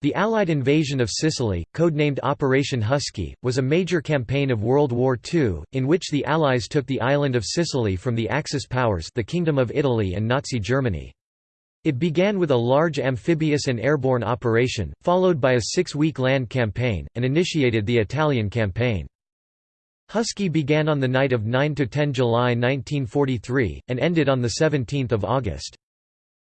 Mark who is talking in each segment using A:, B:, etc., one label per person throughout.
A: The Allied invasion of Sicily, codenamed Operation Husky, was a major campaign of World War II, in which the Allies took the island of Sicily from the Axis powers the Kingdom of Italy and Nazi Germany. It began with a large amphibious and airborne operation, followed by a six-week land campaign, and initiated the Italian campaign. Husky began on the night of 9–10 July 1943, and ended on 17 August.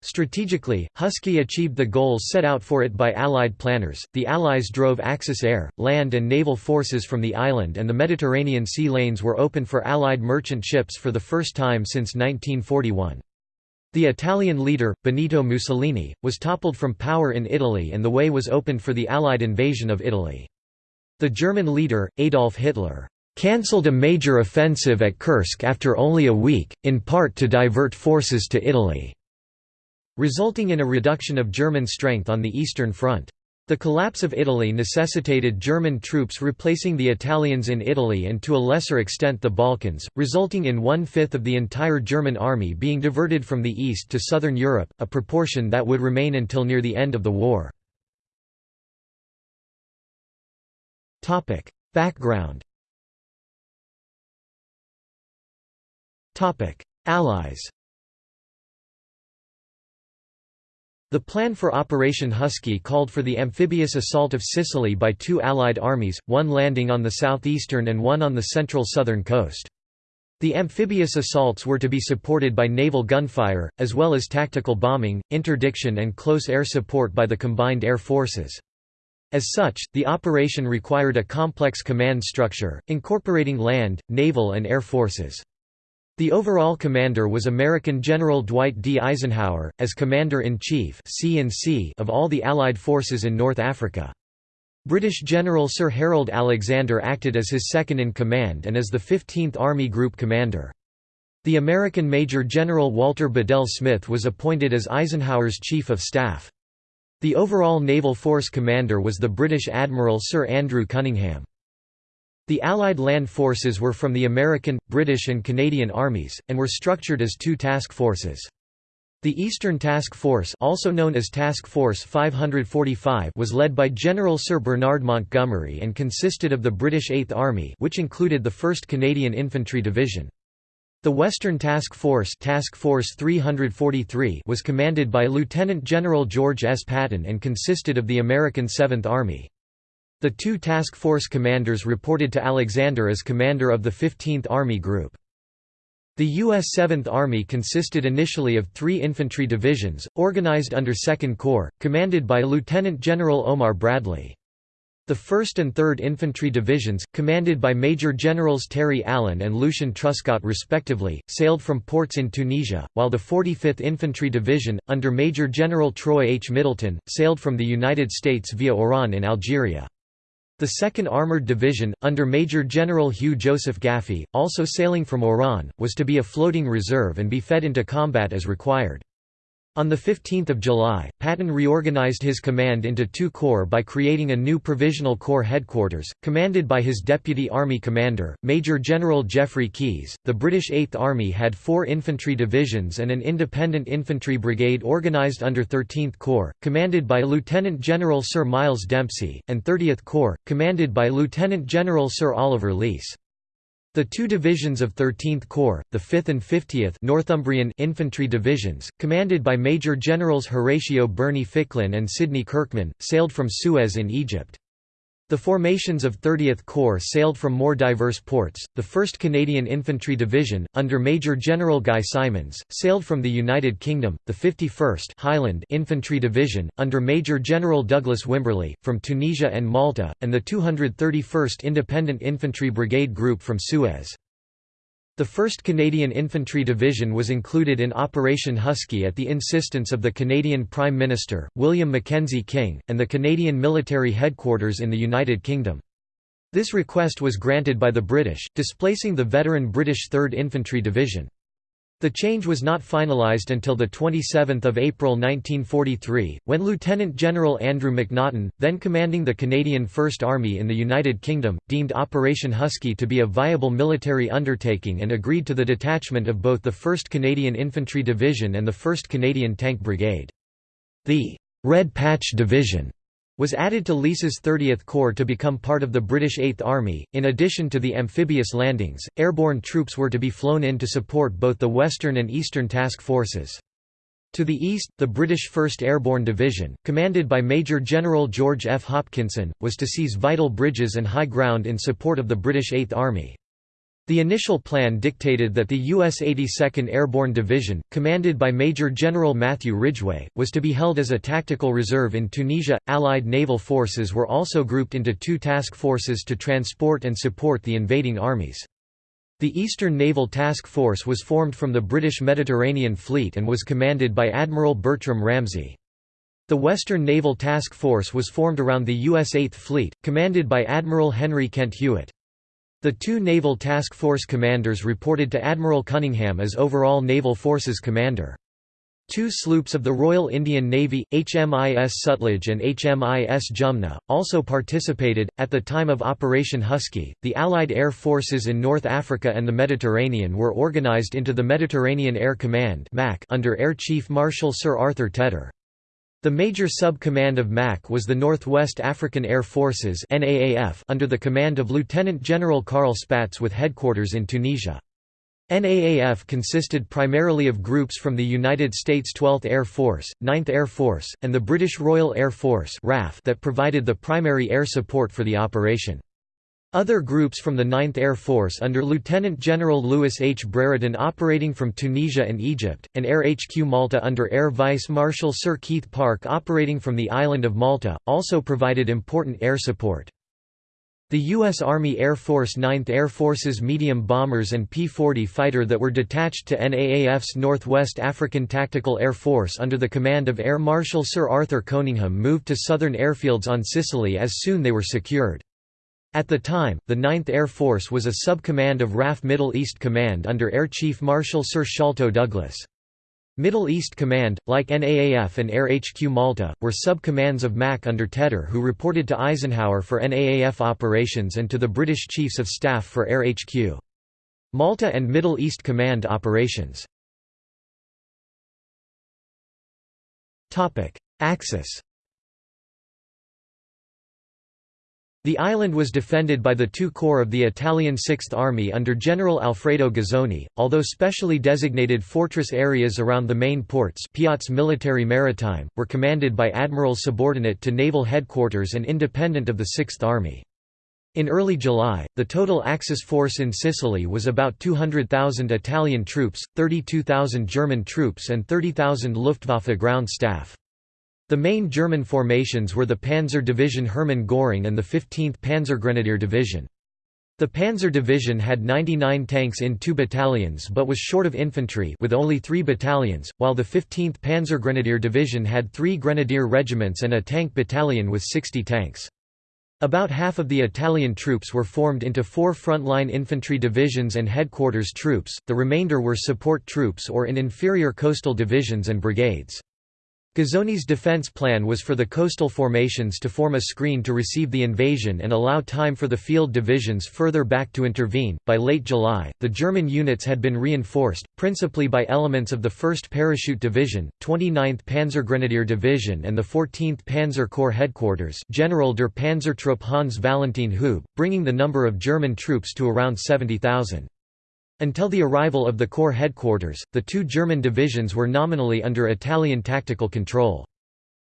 A: Strategically, Husky achieved the goals set out for it by Allied planners. The Allies drove Axis air, land, and naval forces from the island, and the Mediterranean sea lanes were open for Allied merchant ships for the first time since 1941. The Italian leader, Benito Mussolini, was toppled from power in Italy and the way was opened for the Allied invasion of Italy. The German leader, Adolf Hitler, cancelled a major offensive at Kursk after only a week, in part to divert forces to Italy resulting in a reduction of German strength on the Eastern Front. The collapse of Italy necessitated German troops replacing the Italians in Italy and to a lesser extent the Balkans, resulting in one-fifth of the entire German army being diverted from the east to southern Europe, a proportion that would remain until near the end of the war. Background Allies The plan for Operation Husky called for the amphibious assault of Sicily by two Allied armies, one landing on the southeastern and one on the central southern coast. The amphibious assaults were to be supported by naval gunfire, as well as tactical bombing, interdiction and close air support by the combined air forces. As such, the operation required a complex command structure, incorporating land, naval and air forces. The overall commander was American General Dwight D. Eisenhower, as Commander-in-Chief of all the Allied forces in North Africa. British General Sir Harold Alexander acted as his second-in-command and as the 15th Army Group Commander. The American Major General Walter Bedell Smith was appointed as Eisenhower's Chief of Staff. The overall naval force commander was the British Admiral Sir Andrew Cunningham. The Allied land forces were from the American, British and Canadian armies, and were structured as two task forces. The Eastern Task Force also known as Task Force 545 was led by General Sir Bernard Montgomery and consisted of the British Eighth Army which included the 1st Canadian Infantry Division. The Western Task Force, Task Force 343 was commanded by Lieutenant General George S. Patton and consisted of the American Seventh Army. The two task force commanders reported to Alexander as commander of the 15th Army Group. The U.S. 7th Army consisted initially of three infantry divisions, organized under 2nd Corps, commanded by Lieutenant General Omar Bradley. The 1st and 3rd Infantry Divisions, commanded by Major Generals Terry Allen and Lucien Truscott respectively, sailed from ports in Tunisia, while the 45th Infantry Division, under Major General Troy H. Middleton, sailed from the United States via Oran in Algeria. The 2nd Armored Division, under Major General Hugh Joseph Gaffey, also sailing from Oran, was to be a floating reserve and be fed into combat as required. On 15 July, Patton reorganized his command into two corps by creating a new Provisional Corps headquarters, commanded by his deputy army commander, Major General Geoffrey Keyes. The British Eighth Army had four infantry divisions and an independent infantry brigade organized under 13th Corps, commanded by Lieutenant General Sir Miles Dempsey, and 30th Corps, commanded by Lieutenant General Sir Oliver Leese. The two divisions of 13th Corps, the 5th and 50th Northumbrian Infantry Divisions, commanded by Major Generals Horatio Berney Ficklin and Sidney Kirkman, sailed from Suez in Egypt. The formations of 30th Corps sailed from more diverse ports. The 1st Canadian Infantry Division, under Major General Guy Simonds, sailed from the United Kingdom. The 51st Highland Infantry Division, under Major General Douglas Wimberley, from Tunisia and Malta, and the 231st Independent Infantry Brigade Group from Suez. The 1st Canadian Infantry Division was included in Operation Husky at the insistence of the Canadian Prime Minister, William Mackenzie King, and the Canadian military headquarters in the United Kingdom. This request was granted by the British, displacing the veteran British 3rd Infantry Division. The change was not finalised until 27 April 1943, when Lieutenant General Andrew McNaughton, then commanding the Canadian First Army in the United Kingdom, deemed Operation Husky to be a viable military undertaking and agreed to the detachment of both the 1st Canadian Infantry Division and the 1st Canadian Tank Brigade. The «Red Patch Division» was added to Lee's 30th Corps to become part of the British Eighth Army. In addition to the amphibious landings, airborne troops were to be flown in to support both the Western and Eastern task forces. To the east, the British 1st Airborne Division, commanded by Major General George F. Hopkinson, was to seize vital bridges and high ground in support of the British Eighth Army. The initial plan dictated that the U.S. 82nd Airborne Division, commanded by Major General Matthew Ridgway, was to be held as a tactical reserve in Tunisia. Allied naval forces were also grouped into two task forces to transport and support the invading armies. The Eastern Naval Task Force was formed from the British Mediterranean Fleet and was commanded by Admiral Bertram Ramsay. The Western Naval Task Force was formed around the U.S. 8th Fleet, commanded by Admiral Henry Kent Hewitt. The two Naval Task Force commanders reported to Admiral Cunningham as overall Naval Forces commander. Two sloops of the Royal Indian Navy, HMIS Sutlej and HMIS Jumna, also participated. At the time of Operation Husky, the Allied air forces in North Africa and the Mediterranean were organized into the Mediterranean Air Command under Air Chief Marshal Sir Arthur Tedder. The major sub-command of MAC was the Northwest African Air Forces under the command of Lieutenant General Carl Spaatz with headquarters in Tunisia. NAAF consisted primarily of groups from the United States 12th Air Force, 9th Air Force, and the British Royal Air Force that provided the primary air support for the operation. Other groups from the 9th Air Force under Lieutenant General Louis H. Brereton operating from Tunisia and Egypt, and Air HQ Malta under Air Vice Marshal Sir Keith Park operating from the island of Malta, also provided important air support. The U.S. Army Air Force 9th Air Force's medium bombers and P-40 fighter that were detached to NAAF's Northwest African Tactical Air Force under the command of Air Marshal Sir Arthur Coningham moved to southern airfields on Sicily as soon they were secured. At the time, the 9th Air Force was a sub-command of RAF Middle East Command under Air Chief Marshal Sir Sholto Douglas. Middle East Command, like NAAF and Air HQ Malta, were sub-commands of MAC under Tedder who reported to Eisenhower for NAAF operations and to the British Chiefs of Staff for Air HQ. Malta and Middle East Command operations. Axis The island was defended by the two corps of the Italian Sixth Army under General Alfredo Guzzoni, although specially designated fortress areas around the main ports Piazze Militari Marittime, were commanded by admirals subordinate to naval headquarters and independent of the Sixth Army. In early July, the total Axis force in Sicily was about 200,000 Italian troops, 32,000 German troops and 30,000 Luftwaffe ground staff. The main German formations were the Panzer Division Hermann Göring and the 15th Panzergrenadier Division. The Panzer Division had 99 tanks in two battalions but was short of infantry with only three battalions, while the 15th Panzergrenadier Division had three grenadier regiments and a tank battalion with 60 tanks. About half of the Italian troops were formed into four frontline infantry divisions and headquarters troops, the remainder were support troops or in inferior coastal divisions and brigades. Guzzoni's defense plan was for the coastal formations to form a screen to receive the invasion and allow time for the field divisions further back to intervene. By late July, the German units had been reinforced, principally by elements of the 1st Parachute Division, 29th Panzergrenadier Division, and the 14th Panzer Corps headquarters, General der Panzertruppe Hans Valentin Hube, bringing the number of German troops to around 70,000. Until the arrival of the Corps headquarters, the two German divisions were nominally under Italian tactical control.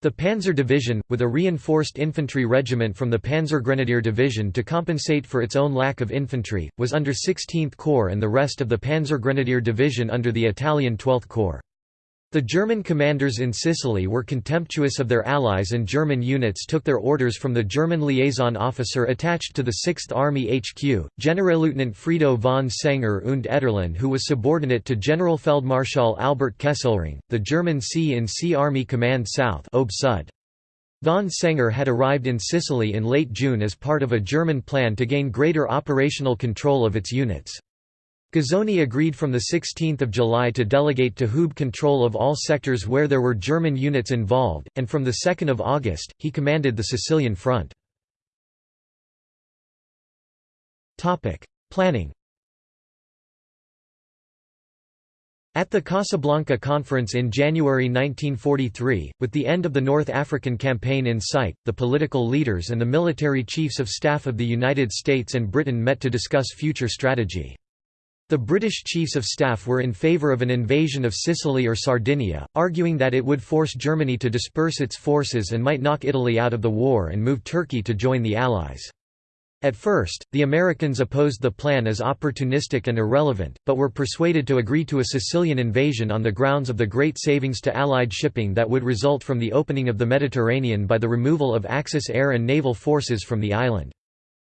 A: The Panzer Division, with a reinforced infantry regiment from the Panzergrenadier Division to compensate for its own lack of infantry, was under 16th Corps and the rest of the Panzergrenadier Division under the Italian 12th Corps. The German commanders in Sicily were contemptuous of their allies and German units took their orders from the German liaison officer attached to the 6th Army HQ, Generalleutnant Frido von Senger und Etterlin who was subordinate to Generalfeldmarschall Albert Kesselring, the German C-in-C Army Command South Von Senger had arrived in Sicily in late June as part of a German plan to gain greater operational control of its units. Guzzoni agreed from 16 July to delegate to Hube control of all sectors where there were German units involved, and from 2 August, he commanded the Sicilian front. Planning At the Casablanca Conference in January 1943, with the end of the North African Campaign in sight, the political leaders and the military chiefs of staff of the United States and Britain met to discuss future strategy. The British Chiefs of Staff were in favour of an invasion of Sicily or Sardinia, arguing that it would force Germany to disperse its forces and might knock Italy out of the war and move Turkey to join the Allies. At first, the Americans opposed the plan as opportunistic and irrelevant, but were persuaded to agree to a Sicilian invasion on the grounds of the great savings to Allied shipping that would result from the opening of the Mediterranean by the removal of Axis air and naval forces from the island.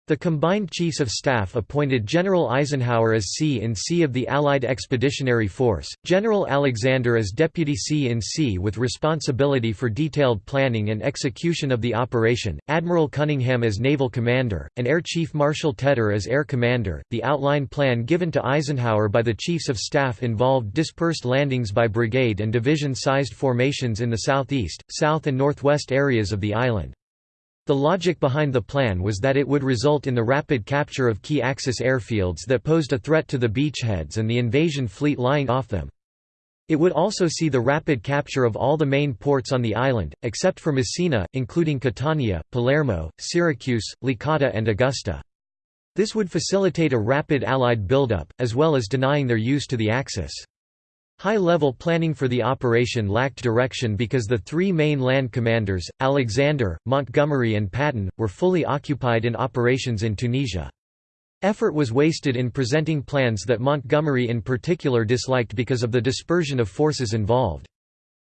A: The combined chiefs of staff appointed General Eisenhower as C-in-C of the Allied Expeditionary Force, General Alexander as Deputy C-in-C with responsibility for detailed planning and execution of the operation, Admiral Cunningham as naval commander, and Air Chief Marshal Tedder as air commander. The outline plan given to Eisenhower by the chiefs of staff involved dispersed landings by brigade and division-sized formations in the southeast, south and northwest areas of the island. The logic behind the plan was that it would result in the rapid capture of key Axis airfields that posed a threat to the beachheads and the invasion fleet lying off them. It would also see the rapid capture of all the main ports on the island, except for Messina, including Catania, Palermo, Syracuse, Licata and Augusta. This would facilitate a rapid Allied buildup, as well as denying their use to the Axis. High-level planning for the operation lacked direction because the three main land commanders, Alexander, Montgomery and Patton, were fully occupied in operations in Tunisia. Effort was wasted in presenting plans that Montgomery in particular disliked because of the dispersion of forces involved.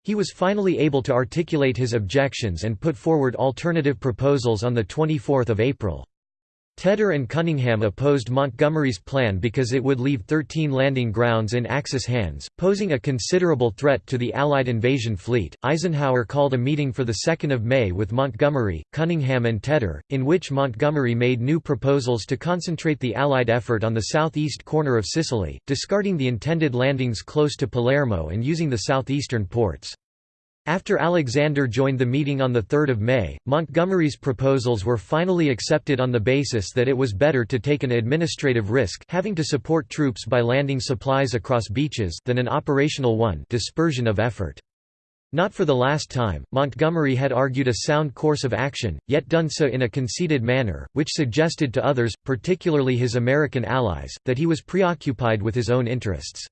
A: He was finally able to articulate his objections and put forward alternative proposals on 24 April. Tedder and Cunningham opposed Montgomery's plan because it would leave 13 landing grounds in Axis hands, posing a considerable threat to the Allied invasion fleet. Eisenhower called a meeting for 2 May with Montgomery, Cunningham, and Tedder, in which Montgomery made new proposals to concentrate the Allied effort on the southeast corner of Sicily, discarding the intended landings close to Palermo and using the southeastern ports. After Alexander joined the meeting on 3 May, Montgomery's proposals were finally accepted on the basis that it was better to take an administrative risk having to support troops by landing supplies across beaches than an operational one dispersion of effort. Not for the last time, Montgomery had argued a sound course of action, yet done so in a conceited manner, which suggested to others, particularly his American allies, that he was preoccupied with his own interests.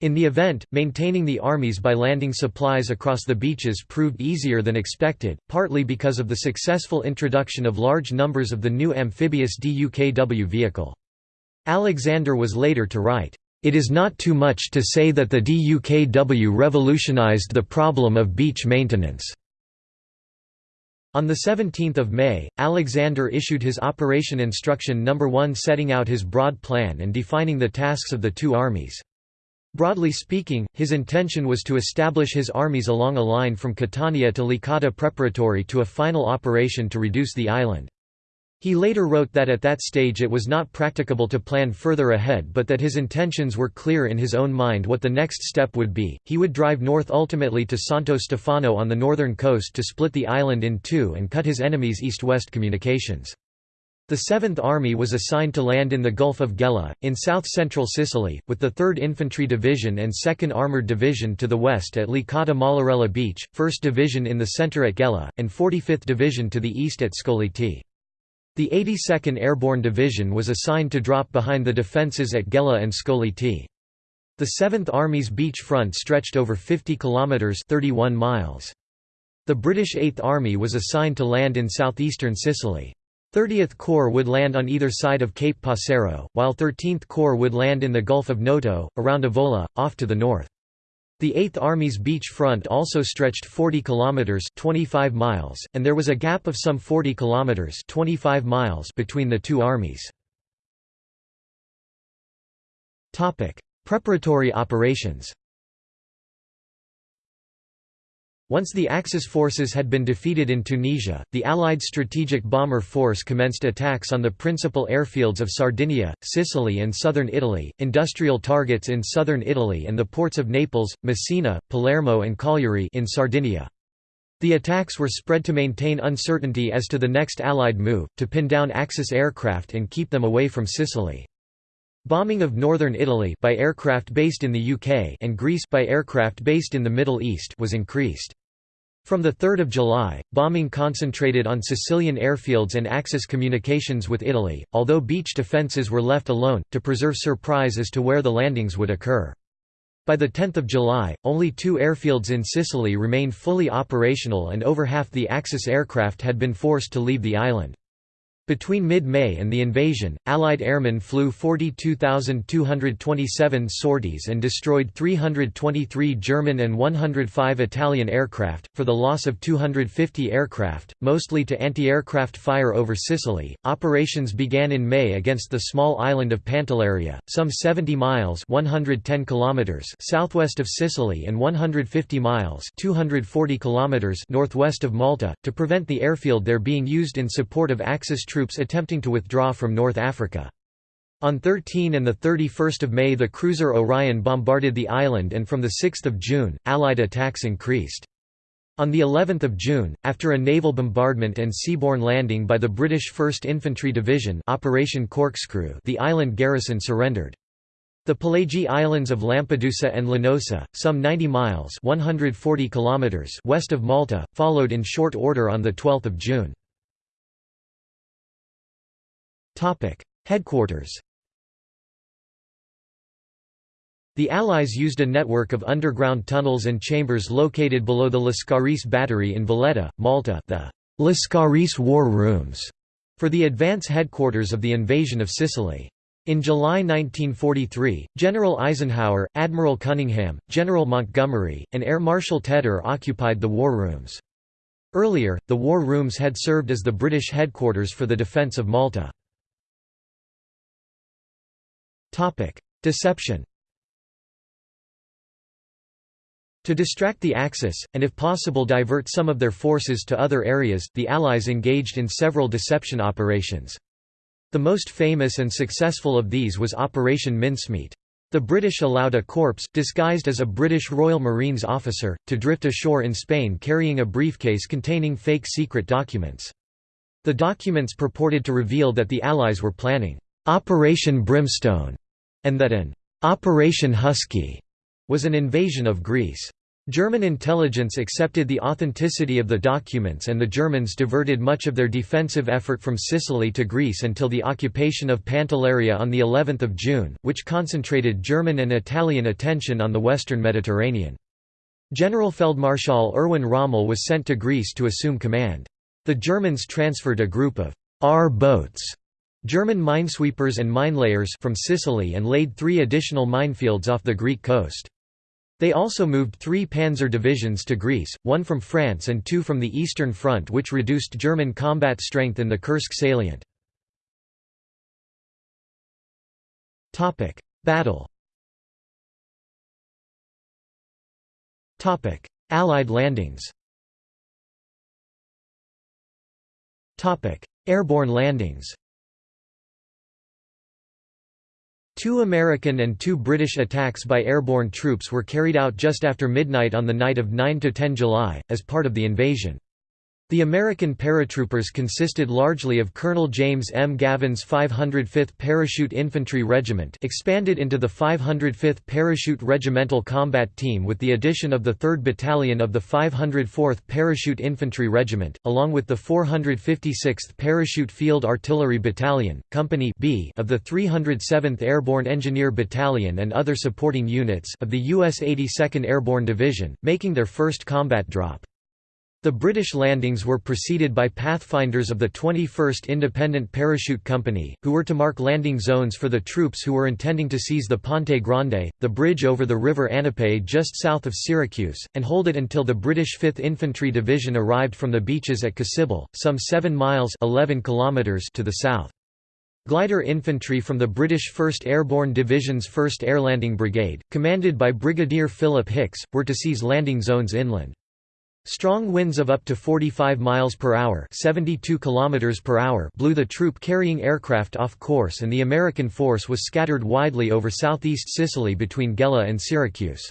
A: In the event, maintaining the armies by landing supplies across the beaches proved easier than expected, partly because of the successful introduction of large numbers of the new amphibious DUKW vehicle. Alexander was later to write, "...it is not too much to say that the DUKW revolutionized the problem of beach maintenance." On 17 May, Alexander issued his Operation Instruction No. 1 setting out his broad plan and defining the tasks of the two armies. Broadly speaking, his intention was to establish his armies along a line from Catania to Licata preparatory to a final operation to reduce the island. He later wrote that at that stage it was not practicable to plan further ahead but that his intentions were clear in his own mind what the next step would be. He would drive north ultimately to Santo Stefano on the northern coast to split the island in two and cut his enemies' east-west communications. The Seventh Army was assigned to land in the Gulf of Gela, in south-central Sicily, with the 3rd Infantry Division and 2nd Armoured Division to the west at Licata Mollarella Beach, 1st Division in the centre at Gela, and 45th Division to the east at Scoglitti. The 82nd Airborne Division was assigned to drop behind the defences at Gela and Scoglitti. The 7th Army's beach front stretched over 50 kilometres 31 miles. The British Eighth Army was assigned to land in southeastern Sicily. 30th Corps would land on either side of Cape Passero, while 13th Corps would land in the Gulf of Noto, around Avola, off to the north. The 8th Army's beach front also stretched 40 kilometers (25 miles), and there was a gap of some 40 kilometers (25 miles) between the two armies. Topic: Preparatory operations. Once the Axis forces had been defeated in Tunisia, the Allied Strategic Bomber Force commenced attacks on the principal airfields of Sardinia, Sicily and southern Italy, industrial targets in southern Italy and the ports of Naples, Messina, Palermo and Cagliari in Sardinia. The attacks were spread to maintain uncertainty as to the next Allied move, to pin down Axis aircraft and keep them away from Sicily. Bombing of northern Italy by aircraft based in the UK and Greece by aircraft based in the Middle East was increased. From 3 July, bombing concentrated on Sicilian airfields and Axis communications with Italy, although beach defences were left alone, to preserve surprise as to where the landings would occur. By 10 July, only two airfields in Sicily remained fully operational and over half the Axis aircraft had been forced to leave the island. Between mid-May and the invasion, Allied airmen flew 42,227 sorties and destroyed 323 German and 105 Italian aircraft, for the loss of 250 aircraft, mostly to anti-aircraft fire over Sicily. Operations began in May against the small island of Pantelleria, some 70 miles 110 kilometers southwest of Sicily and 150 miles 240 kilometers northwest of Malta, to prevent the airfield there being used in support of Axis troops troops attempting to withdraw from North Africa. On 13 and 31 May the cruiser Orion bombarded the island and from 6 June, Allied attacks increased. On the 11th of June, after a naval bombardment and seaborne landing by the British 1st Infantry Division Operation Corkscrew the island garrison surrendered. The Pelagie Islands of Lampedusa and Linosa, some 90 miles 140 kilometers west of Malta, followed in short order on 12 June. Headquarters The Allies used a network of underground tunnels and chambers located below the Lascaris battery in Valletta, Malta the Lascaris War Rooms, for the advance headquarters of the invasion of Sicily. In July 1943, General Eisenhower, Admiral Cunningham, General Montgomery, and Air Marshal Tedder occupied the war rooms. Earlier, the war rooms had served as the British headquarters for the defence of Malta. Deception To distract the Axis, and if possible divert some of their forces to other areas, the Allies engaged in several deception operations. The most famous and successful of these was Operation Mincemeat. The British allowed a corpse, disguised as a British Royal Marines officer, to drift ashore in Spain carrying a briefcase containing fake secret documents. The documents purported to reveal that the Allies were planning Operation Brimstone, and that an Operation Husky was an invasion of Greece. German intelligence accepted the authenticity of the documents and the Germans diverted much of their defensive effort from Sicily to Greece until the occupation of Pantelleria on the 11th of June, which concentrated German and Italian attention on the western Mediterranean. Generalfeldmarschall Erwin Rommel was sent to Greece to assume command. The Germans transferred a group of R boats German minesweepers and minelayers from Sicily and laid three additional minefields off the Greek coast. They also moved three panzer divisions to Greece, one from France and two from the Eastern Front which reduced German combat strength in the Kursk salient. Battle Allied landings Airborne landings Two American and two British attacks by airborne troops were carried out just after midnight on the night of 9–10 July, as part of the invasion. The American paratroopers consisted largely of Colonel James M. Gavin's 505th Parachute Infantry Regiment expanded into the 505th Parachute Regimental Combat Team with the addition of the 3rd Battalion of the 504th Parachute Infantry Regiment, along with the 456th Parachute Field Artillery Battalion, Company B of the 307th Airborne Engineer Battalion and other supporting units of the U.S. 82nd Airborne Division, making their first combat drop. The British landings were preceded by pathfinders of the 21st Independent Parachute Company, who were to mark landing zones for the troops who were intending to seize the Ponte Grande, the bridge over the River Anapo just south of Syracuse, and hold it until the British 5th Infantry Division arrived from the beaches at Cassibile, some 7 miles 11 kilometers to the south. Glider infantry from the British 1st Airborne Division's 1st Airlanding Brigade, commanded by Brigadier Philip Hicks, were to seize landing zones inland. Strong winds of up to 45 miles per hour, 72 kilometers per hour blew the troop-carrying aircraft off course and the American force was scattered widely over southeast Sicily between Gela and Syracuse.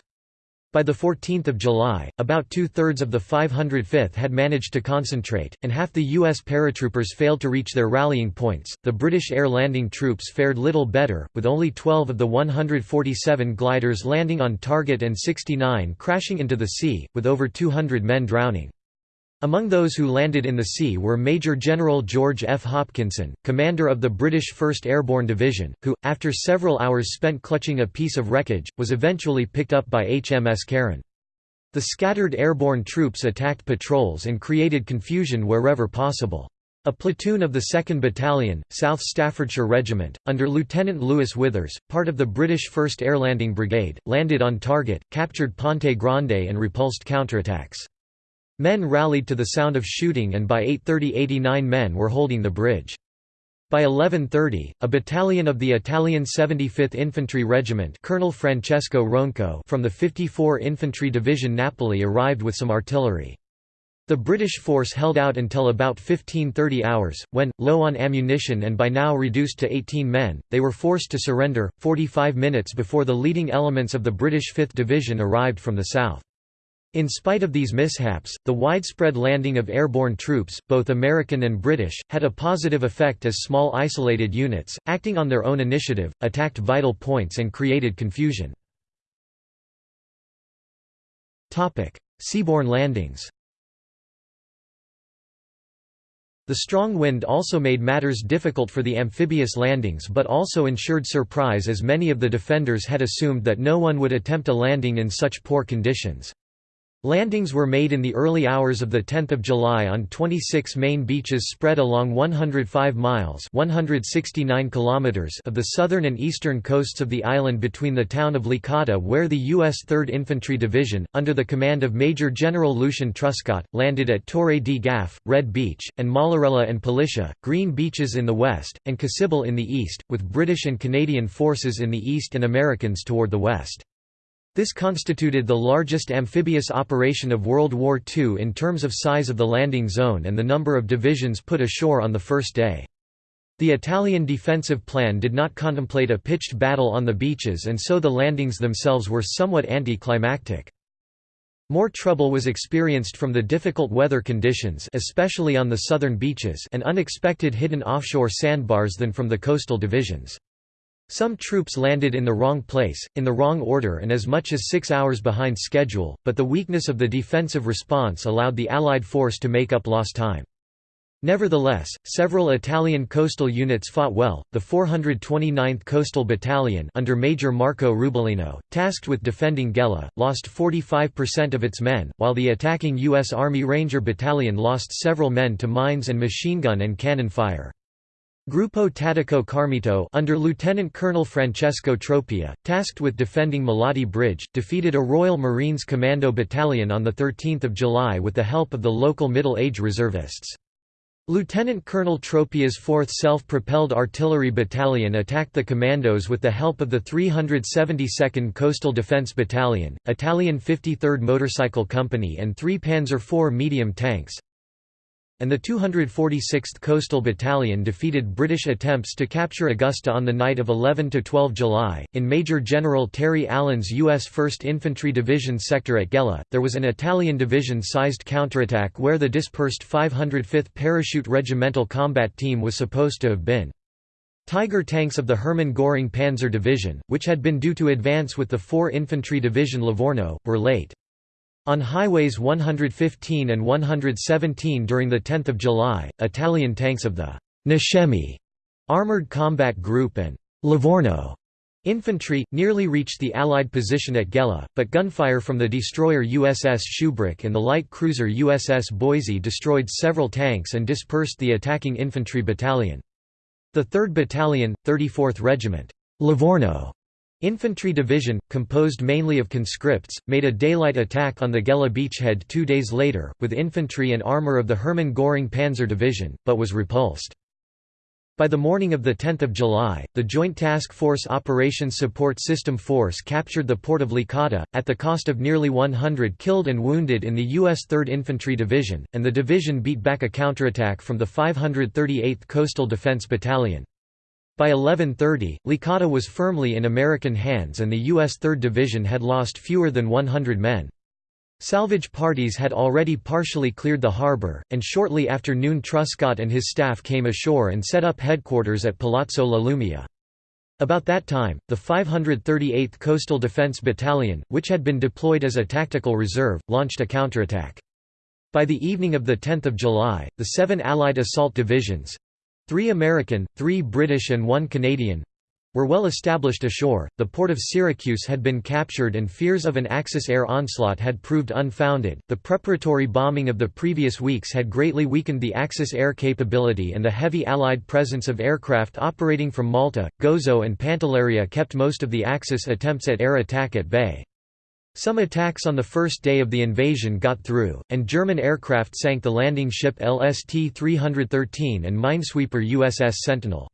A: By the 14 July, about two-thirds of the 505th had managed to concentrate, and half the U.S. paratroopers failed to reach their rallying points. The British air landing troops fared little better, with only 12 of the 147 gliders landing on target and 69 crashing into the sea, with over 200 men drowning. Among those who landed in the sea were Major General George F. Hopkinson, commander of the British 1st Airborne Division, who, after several hours spent clutching a piece of wreckage, was eventually picked up by HMS Carron. The scattered airborne troops attacked patrols and created confusion wherever possible. A platoon of the 2nd Battalion, South Staffordshire Regiment, under Lieutenant Lewis Withers, part of the British 1st Airlanding Brigade, landed on target, captured Ponte Grande and repulsed counterattacks. Men rallied to the sound of shooting and by 8.30 89 men were holding the bridge. By 11.30, a battalion of the Italian 75th Infantry Regiment Colonel Francesco Ronco from the 54 Infantry Division Napoli arrived with some artillery. The British force held out until about 15.30 hours, when, low on ammunition and by now reduced to 18 men, they were forced to surrender, 45 minutes before the leading elements of the British 5th Division arrived from the south. In spite of these mishaps, the widespread landing of airborne troops, both American and British, had a positive effect as small isolated units, acting on their own initiative, attacked vital points and created confusion. Seaborne landings The strong wind also made matters difficult for the amphibious landings but also ensured surprise as many of the defenders had assumed that no one would attempt a landing in such poor conditions. Landings were made in the early hours of 10 July on 26 main beaches spread along 105 miles 169 kilometers of the southern and eastern coasts of the island between the town of Licata where the U.S. 3rd Infantry Division, under the command of Major General Lucian Truscott, landed at Torre di Gaffe, Red Beach, and Mollarella and Poliscia, Green Beaches in the west, and Cassibile in the east, with British and Canadian forces in the east and Americans toward the west. This constituted the largest amphibious operation of World War II in terms of size of the landing zone and the number of divisions put ashore on the first day. The Italian defensive plan did not contemplate a pitched battle on the beaches and so the landings themselves were somewhat anticlimactic. More trouble was experienced from the difficult weather conditions especially on the southern beaches and unexpected hidden offshore sandbars than from the coastal divisions. Some troops landed in the wrong place, in the wrong order and as much as six hours behind schedule, but the weakness of the defensive response allowed the Allied force to make up lost time. Nevertheless, several Italian coastal units fought well. The 429th Coastal Battalion under Major Marco Rubellino, tasked with defending Gela, lost 45% of its men, while the attacking U.S. Army Ranger Battalion lost several men to mines and machine gun and cannon fire. Gruppo Tattico Carmito under Lieutenant Colonel Francesco Tropia, tasked with defending Malati Bridge, defeated a Royal Marines Commando battalion on 13 July with the help of the local middle-age reservists. Lieutenant Colonel Tropia's 4th Self-Propelled Artillery Battalion attacked the commandos with the help of the 372nd Coastal Defense Battalion, Italian 53rd Motorcycle Company and three Panzer IV medium tanks, and the 246th Coastal Battalion defeated British attempts to capture Augusta on the night of 11–12 July. In Major General Terry Allen's U.S. 1st Infantry Division sector at Gela, there was an Italian division-sized counterattack where the dispersed 505th Parachute Regimental Combat Team was supposed to have been. Tiger tanks of the Hermann Göring Panzer Division, which had been due to advance with the 4 Infantry Division Livorno, were late. On highways 115 and 117 during 10 July, Italian tanks of the Niscemi Armored Combat Group and Livorno infantry, nearly reached the Allied position at Gela, but gunfire from the destroyer USS Shubrick and the light cruiser USS Boise destroyed several tanks and dispersed the attacking infantry battalion. The 3rd Battalion, 34th Regiment Livorno Infantry Division, composed mainly of conscripts, made a daylight attack on the Gela beachhead two days later, with infantry and armour of the Hermann Göring Panzer Division, but was repulsed. By the morning of 10 July, the Joint Task Force Operations Support System Force captured the port of Licata, at the cost of nearly 100 killed and wounded in the U.S. 3rd Infantry Division, and the division beat back a counterattack from the 538th Coastal Defense Battalion. By 1130, Licata was firmly in American hands and the U.S. 3rd Division had lost fewer than 100 men. Salvage parties had already partially cleared the harbor, and shortly after noon Truscott and his staff came ashore and set up headquarters at Palazzo La Lumia. About that time, the 538th Coastal Defense Battalion, which had been deployed as a tactical reserve, launched a counterattack. By the evening of 10 July, the seven Allied assault divisions—three American, three British and one Canadian, were well established ashore, the port of Syracuse had been captured and fears of an Axis air onslaught had proved unfounded. The preparatory bombing of the previous weeks had greatly weakened the Axis air capability and the heavy Allied presence of aircraft operating from Malta, Gozo and Pantelleria kept most of the Axis attempts at air attack at bay. Some attacks on the first day of the invasion got through, and German aircraft sank the landing ship LST-313 and minesweeper USS Sentinel.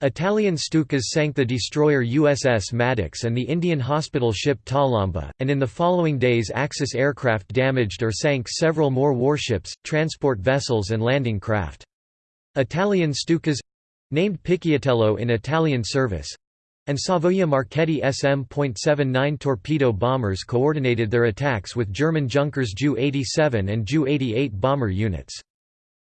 A: Italian Stukas sank the destroyer USS Maddox and the Indian hospital ship Talamba, and in the following days Axis aircraft damaged or sank several more warships, transport vessels and landing craft. Italian Stukas—named Picciatello in Italian service, and Savoia Marchetti SM.79 torpedo bombers coordinated their attacks with German Junkers Ju-87 and Ju-88 bomber units.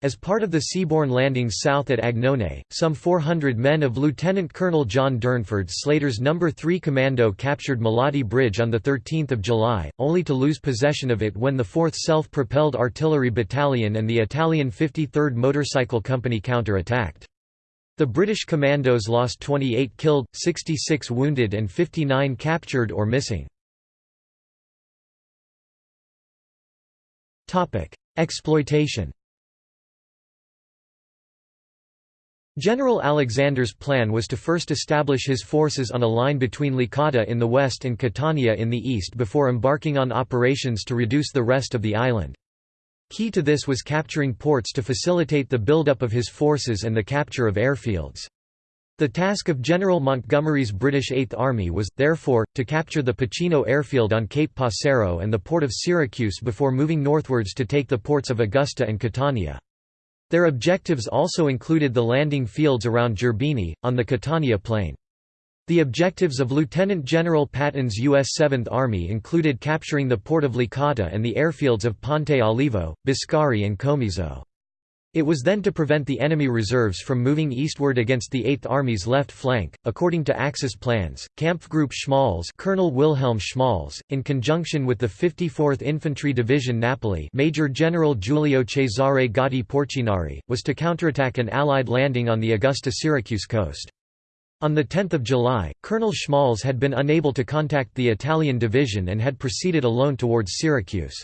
A: As part of the seaborne landings south at Agnone, some 400 men of Lieutenant Colonel John Durnford Slater's No. 3 Commando captured Malati Bridge on 13 July, only to lose possession of it when the 4th Self-Propelled Artillery Battalion and the Italian 53rd Motorcycle Company counter-attacked. The British commandos lost 28 killed, 66 wounded and 59 captured or missing. Exploitation General Alexander's plan was to first establish his forces on a line between Licata in the west and Catania in the east before embarking on operations to reduce the rest of the island. Key to this was capturing ports to facilitate the buildup of his forces and the capture of airfields. The task of General Montgomery's British Eighth Army was, therefore, to capture the Pachino airfield on Cape Passero and the port of Syracuse before moving northwards to take the ports of Augusta and Catania. Their objectives also included the landing fields around Gerbini, on the Catania Plain. The objectives of Lieutenant General Patton's U.S. 7th Army included capturing the port of Licata and the airfields of Ponte Olivo, Biscari and Comiso. It was then to prevent the enemy reserves from moving eastward against the Eighth Army's left flank. According to Axis plans, Kampfgruppe Schmalz, Colonel Wilhelm Schmalz, in conjunction with the 54th Infantry Division Napoli, Major General Giulio Cesare Gotti Porcinari, was to counterattack an Allied landing on the Augusta-Syracuse coast. On 10 July, Colonel Schmalz had been unable to contact the Italian division and had proceeded alone towards Syracuse.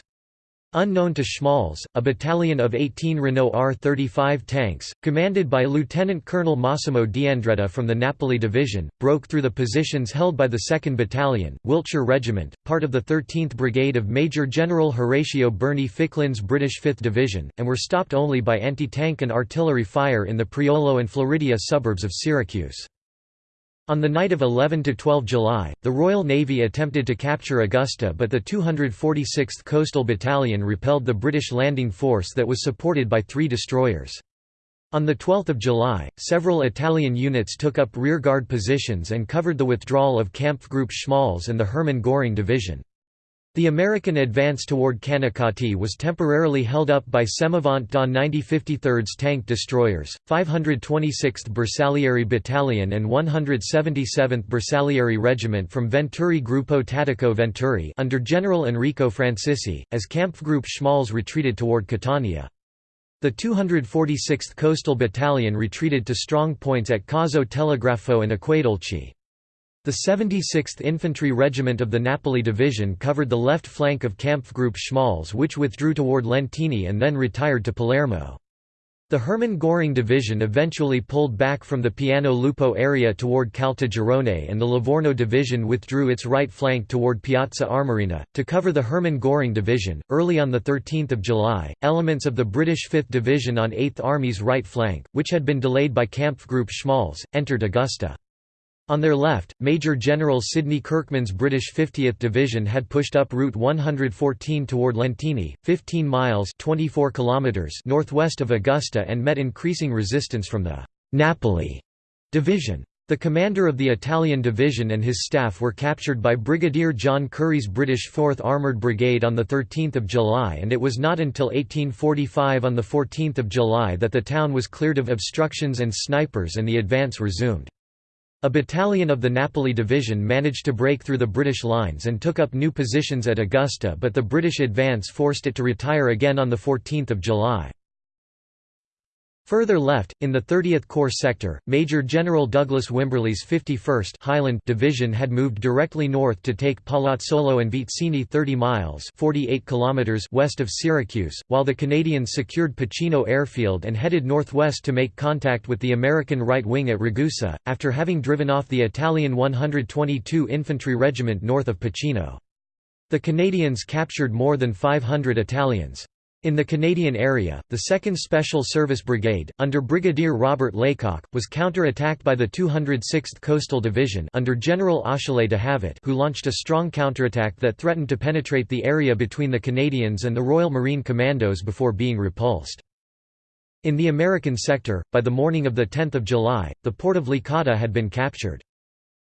A: Unknown to Schmalz, a battalion of 18 Renault R-35 tanks, commanded by Lieutenant Colonel Massimo D'Andretta from the Napoli Division, broke through the positions held by the 2nd Battalion, Wiltshire Regiment, part of the 13th Brigade of Major General Horatio Berney Ficklin's British 5th Division, and were stopped only by anti-tank and artillery fire in the Priolo and Floridia suburbs of Syracuse. On the night of 11–12 July, the Royal Navy attempted to capture Augusta but the 246th Coastal Battalion repelled the British landing force that was supported by three destroyers. On 12 July, several Italian units took up rearguard positions and covered the withdrawal of Kampfgruppe Schmalz and the Hermann Göring Division. The American advance toward Canicattì was temporarily held up by Semovente da 9053rd's tank destroyers, 526th Bersaglieri Battalion and 177th Bersaglieri Regiment from Venturi Gruppo Tattico Venturi under General Enrico Francisci, as Kampfgruppe Schmalz retreated toward Catania. The 246th Coastal Battalion retreated to strong points at Cazzo Telegrafo and Acquedolci. The 76th Infantry Regiment of the Napoli Division covered the left flank of Kampfgruppe Schmalz which withdrew toward Lentini and then retired to Palermo. The Hermann Göring Division eventually pulled back from the Piano Lupo area toward Caltagirone and the Livorno Division withdrew its right flank toward Piazza Armerina. To cover the Hermann Göring Division, early on 13 July, elements of the British 5th Division on 8th Army's right flank, which had been delayed by Kampfgruppe Schmalz, entered Augusta. On their left, Major General Sidney Kirkman's British 50th Division had pushed up Route 114 toward Lentini, 15 miles 24 kilometers northwest of Augusta and met increasing resistance from the «Napoli» Division. The commander of the Italian division and his staff were captured by Brigadier John Currie's British 4th Armoured Brigade on 13 July and it was not until 1845 on 14 July that the town was cleared of obstructions and snipers and the advance resumed. A battalion of the Napoli Division managed to break through the British lines and took up new positions at Augusta but the British advance forced it to retire again on 14 July. Further left, in the 30th Corps sector, Major General Douglas Wimberley's 51st Highland Division had moved directly north to take Palazzolo and Vizzini 30 miles 48 kilometers west of Syracuse, while the Canadians secured Pachino Airfield and headed northwest to make contact with the American right wing at Ragusa, after having driven off the Italian 122 Infantry Regiment north of Pachino. The Canadians captured more than 500 Italians. In the Canadian area, the 2nd Special Service Brigade, under Brigadier Robert Laycock, was counter-attacked by the 206th Coastal Division under General Achille d'Havet who launched a strong counterattack that threatened to penetrate the area between the Canadians and the Royal Marine Commandos before being repulsed. In the American sector, by the morning of 10 July, the port of Licata had been captured.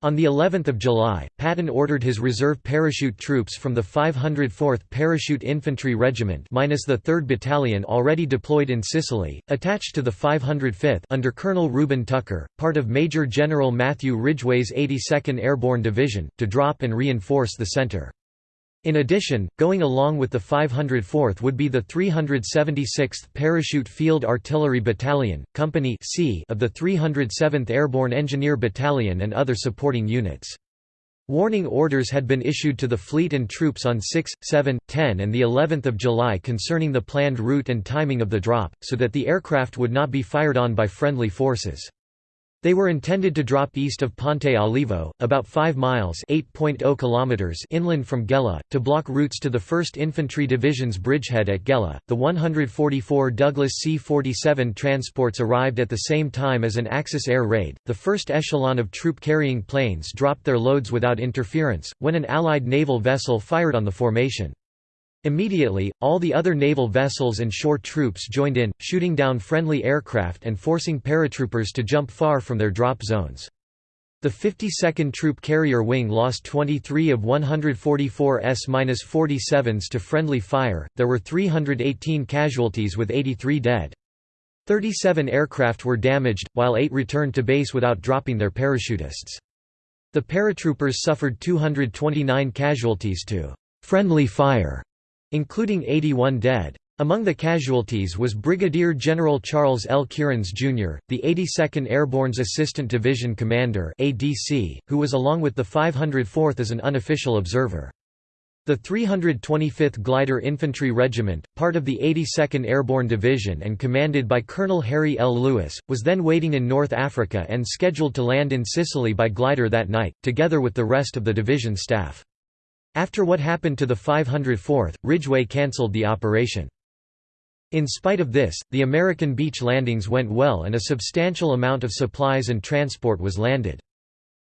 A: On the 11th of July, Patton ordered his reserve parachute troops from the 504th Parachute Infantry Regiment minus the 3rd Battalion already deployed in Sicily, attached to the 505th under Colonel Reuben Tucker, part of Major General Matthew Ridgway's 82nd Airborne Division, to drop and reinforce the center. In addition, going along with the 504th would be the 376th Parachute Field Artillery Battalion, Company C of the 307th Airborne Engineer Battalion and other supporting units. Warning orders had been issued to the fleet and troops on 6, 7, 10 and the 11th of July concerning the planned route and timing of the drop, so that the aircraft would not be fired on by friendly forces. They were intended to drop east of Ponte Olivo, about 5 miles oh kilometers inland from Gela, to block routes to the 1st Infantry Division's bridgehead at Gela. The 144 Douglas C-47 transports arrived at the same time as an Axis air raid. The first echelon of troop-carrying planes dropped their loads without interference, when an Allied naval vessel fired on the formation. Immediately, all the other naval vessels and shore troops joined in, shooting down friendly aircraft and forcing paratroopers to jump far from their drop zones. The 52nd Troop Carrier Wing lost 23 of 144 S-47s to friendly fire, there were 318 casualties with 83 dead. 37 aircraft were damaged, while 8 returned to base without dropping their parachutists. The paratroopers suffered 229 casualties to «friendly fire» including 81 dead. Among the casualties was Brigadier General Charles L. Keerans, Jr., the 82nd Airborne's Assistant Division Commander ADC, who was along with the 504th as an unofficial observer. The 325th Glider Infantry Regiment, part of the 82nd Airborne Division and commanded by Colonel Harry L. Lewis, was then waiting in North Africa and scheduled to land in Sicily by glider that night, together with the rest of the division staff. After what happened to the 504th, Ridgway cancelled the operation. In spite of this, the American beach landings went well and a substantial amount of supplies and transport was landed.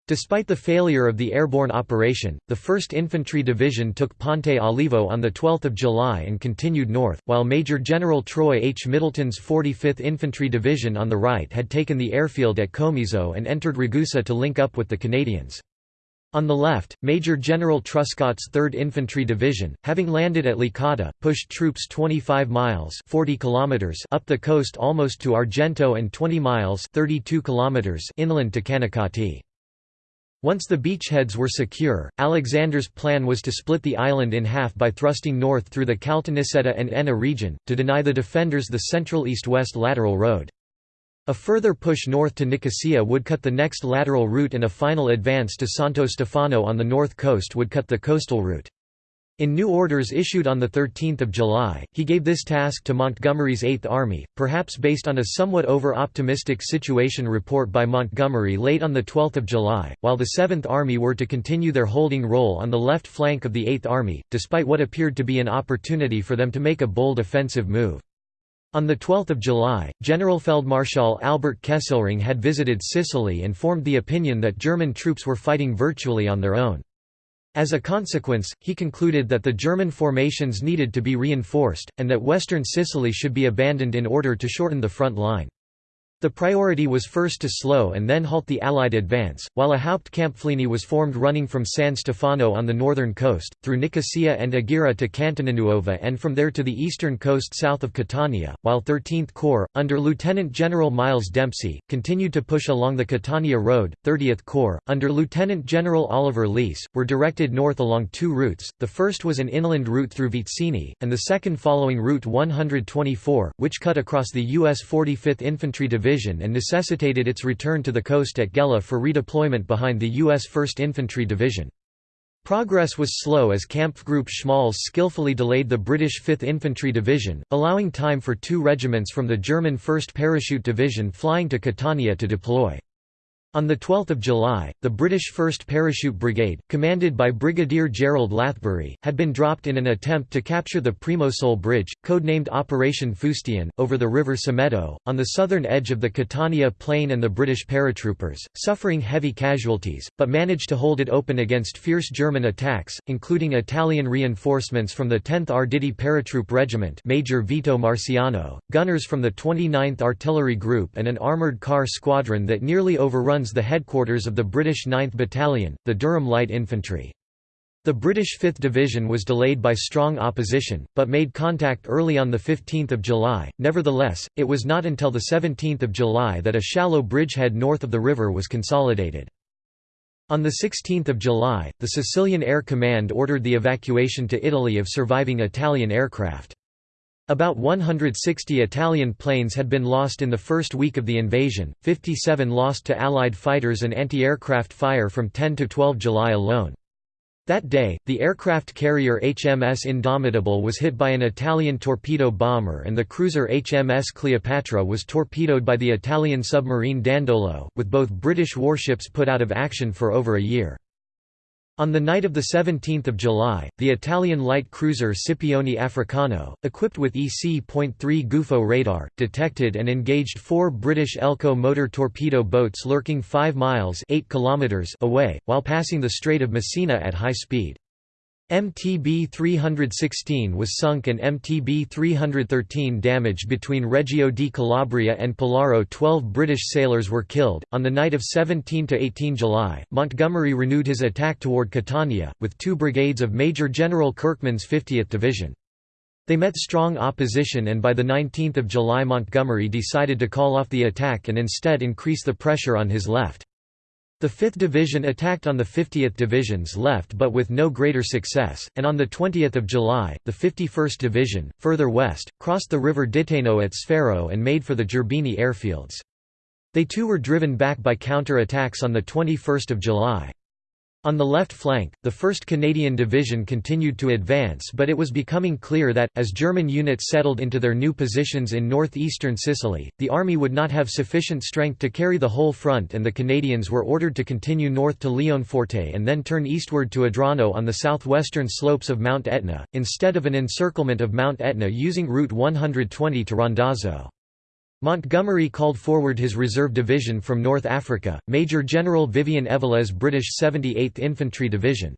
A: Despite the failure of the airborne operation, the 1st Infantry Division took Ponte Olivo on 12 July and continued north, while Major General Troy H. Middleton's 45th Infantry Division on the right had taken the airfield at Comiso and entered Ragusa to link up with the Canadians. On the left, Major General Truscott's 3rd Infantry Division, having landed at Licata, pushed troops 25 miles 40 kilometers up the coast almost to Agrigento and 20 miles 32 kilometers inland to Canicattì. Once the beachheads were secure, Alexander's plan was to split the island in half by thrusting north through the Caltanissetta and Enna region, to deny the defenders the central east-west lateral road. A further push north to Nicosia would cut the next lateral route and a final advance to Santo Stefano on the north coast would cut the coastal route. In new orders issued on 13 July, he gave this task to Montgomery's Eighth Army, perhaps based on a somewhat over-optimistic situation report by Montgomery late on 12 July, while the Seventh Army were to continue their holding role on the left flank of the Eighth Army, despite what appeared to be an opportunity for them to make a bold offensive move. On 12 July, Generalfeldmarschall Albert Kesselring had visited Sicily and formed the opinion that German troops were fighting virtually on their own. As a consequence, he concluded that the German formations needed to be reinforced, and that western Sicily should be abandoned in order to shorten the front line. The priority was first to slow and then halt the Allied advance, while a Hauptkampflinie was formed running from San Stefano on the northern coast, through Nicosia and Agira to Catenanuova and from there to the eastern coast south of Catania, while 13th Corps, under Lieutenant General Miles Dempsey, continued to push along the Catania Road, 30th Corps, under Lieutenant General Oliver Leese, were directed north along two routes, the first was an inland route through Vizzini, and the second following Route 124, which cut across the U.S. 45th Infantry Division Division and necessitated its return to the coast at Gela for redeployment behind the U.S. 1st Infantry Division. Progress was slow as Kampfgruppe Schmalz skillfully delayed the British 5th Infantry Division, allowing time for two regiments from the German 1st Parachute Division flying to Catania to deploy. On 12 July, the British 1st Parachute Brigade, commanded by Brigadier Gerald Lathbury, had been dropped in an attempt to capture the Primosole Bridge, codenamed Operation Fustian, over the river Simeto, on the southern edge of the Catania Plain and the British paratroopers, suffering heavy casualties, but managed to hold it open against fierce German attacks, including Italian reinforcements from the 10th Arditi Paratroop Regiment Major Vito Marciano, gunners from the 29th Artillery Group and an armoured car squadron that nearly overrun the headquarters of the British 9th Battalion, the Durham Light Infantry. The British 5th Division was delayed by strong opposition, but made contact early on 15 July. Nevertheless, it was not until 17 July that a shallow bridgehead north of the river was consolidated. On 16 July, the Sicilian Air Command ordered the evacuation to Italy of surviving Italian aircraft. About 160 Italian planes had been lost in the first week of the invasion, 57 lost to Allied fighters and anti-aircraft fire from 10 to 12 July alone. That day, the aircraft carrier HMS Indomitable was hit by an Italian torpedo bomber and the cruiser HMS Cleopatra was torpedoed by the Italian submarine Dandolo, with both British warships put out of action for over a year. On the night of 17 July, the Italian light cruiser Scipione Africano, equipped with EC.3 Gufo radar, detected and engaged four British Elco motor torpedo boats lurking 5 miles 8 kilometers away, while passing the Strait of Messina at high speed. MTB 316 was sunk and MTB 313 damaged between Reggio di Calabria and Pellaro 12 British sailors were killed. On the night of 17 to 18 July, Montgomery renewed his attack toward Catania, with two brigades of Major General Kirkman's 50th Division. They met strong opposition and by 19 July Montgomery decided to call off the attack and instead increase the pressure on his left. The 5th Division attacked on the 50th Division's left but with no greater success, and on 20 July, the 51st Division, further west, crossed the river Dittaino at Sferro and made for the Gerbini airfields. They too were driven back by counter-attacks on 21 July. On the left flank, the 1st Canadian Division continued to advance but it was becoming clear that, as German units settled into their new positions in northeastern Sicily, the army would not have sufficient strength to carry the whole front and the Canadians were ordered to continue north to Leonforte and then turn eastward to Adrano on the southwestern slopes of Mount Etna, instead of an encirclement of Mount Etna using Route 120 to Randazzo. Montgomery called forward his reserve division from North Africa, Major General Vivian Evelegh's British 78th Infantry Division.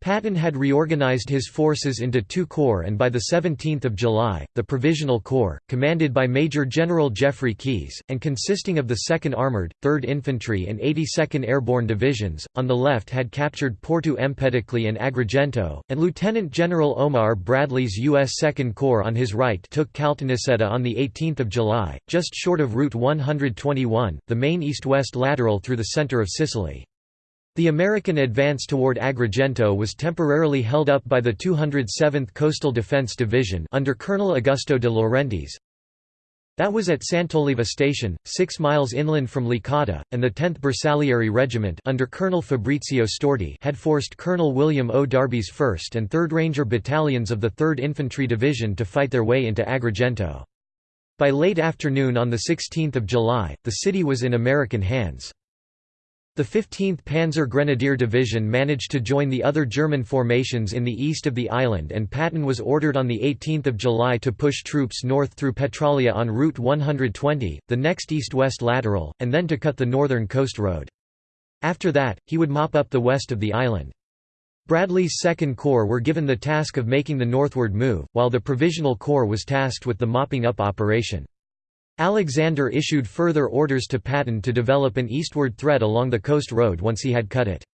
A: Patton had reorganized his forces into two corps and by 17 July, the Provisional Corps, commanded by Major General Jeffrey Keyes, and consisting of the 2nd Armoured, 3rd Infantry and 82nd Airborne Divisions, on the left had captured Porto Empedocle and Agrigento, and Lieutenant General Omar Bradley's U.S. 2nd Corps on his right took Caltanissetta on 18 July, just short of Route 121, the main east-west lateral through the centre of Sicily. The American advance toward Agrigento was temporarily held up by the 207th Coastal Defense Division under Colonel Augusto de Laurentiis. That was at Sant'Oliva Station, 6 miles inland from Licata, and the 10th Bersaglieri Regiment under Colonel Fabrizio Storti had forced Colonel William O. Darby's 1st and 3rd Ranger Battalions of the 3rd Infantry Division to fight their way into Agrigento. By late afternoon on 16 July, the city was in American hands. The 15th Panzer Grenadier Division managed to join the other German formations in the east of the island and Patton was ordered on 18 July to push troops north through Petralia on Route 120, the next east-west lateral, and then to cut the northern coast road. After that, he would mop up the west of the island. Bradley's Second Corps were given the task of making the northward move, while the Provisional Corps was tasked with the mopping up operation. Alexander issued further orders to Patton to develop an eastward thread along the coast road once he had cut it.